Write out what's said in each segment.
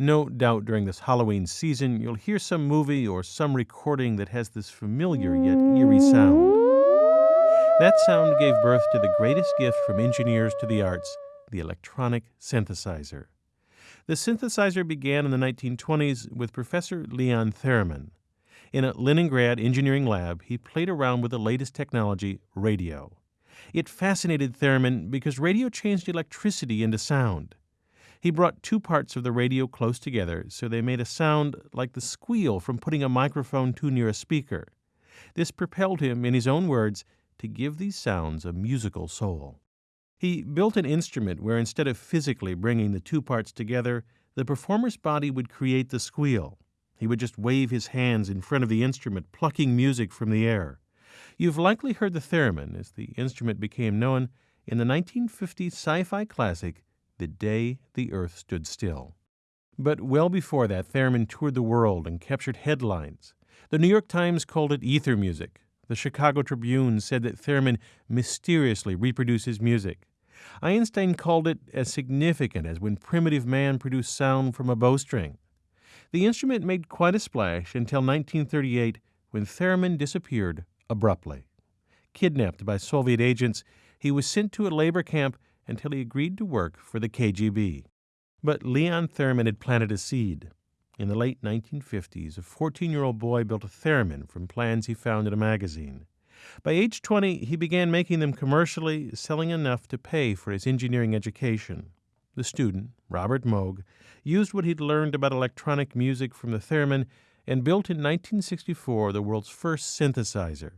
No doubt during this Halloween season, you'll hear some movie or some recording that has this familiar yet eerie sound. That sound gave birth to the greatest gift from engineers to the arts the electronic synthesizer. The synthesizer began in the 1920s with Professor Leon Theremin. In a Leningrad engineering lab, he played around with the latest technology, radio. It fascinated Theremin because radio changed electricity into sound. He brought two parts of the radio close together so they made a sound like the squeal from putting a microphone too near a speaker. This propelled him, in his own words, to give these sounds a musical soul. He built an instrument where instead of physically bringing the two parts together, the performer's body would create the squeal. He would just wave his hands in front of the instrument, plucking music from the air. You've likely heard the theremin, as the instrument became known, in the 1950 sci fi classic, The Day the Earth Stood Still. But well before that, theremin toured the world and captured headlines. The New York Times called it ether music. The Chicago Tribune said that theremin mysteriously reproduces music. Einstein called it as significant as when primitive man produced sound from a bowstring. The instrument made quite a splash until 1938 when theremin disappeared abruptly. Kidnapped by Soviet agents, he was sent to a labor camp until he agreed to work for the KGB. But Leon Theremin had planted a seed. In the late 1950s, a 14 year old boy built a theremin from plans he found in a magazine. By age 20, he began making them commercially, selling enough to pay for his engineering education. The student, Robert Moog, used what he'd learned about electronic music from the theremin and built in 1964 the world's first synthesizer.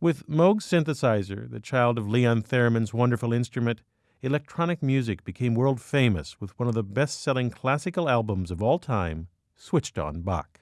With Moog's synthesizer, the child of Leon Theremin's wonderful instrument, electronic music became world famous with one of the best selling classical albums of all time, Switched on Bach.